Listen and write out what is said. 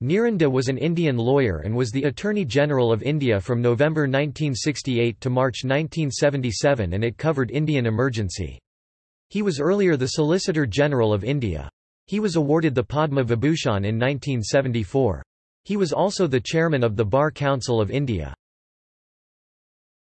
Niren De was an Indian lawyer and was the Attorney General of India from November 1968 to March 1977 and it covered Indian emergency. He was earlier the Solicitor General of India. He was awarded the Padma Vibhushan in 1974. He was also the chairman of the Bar Council of India.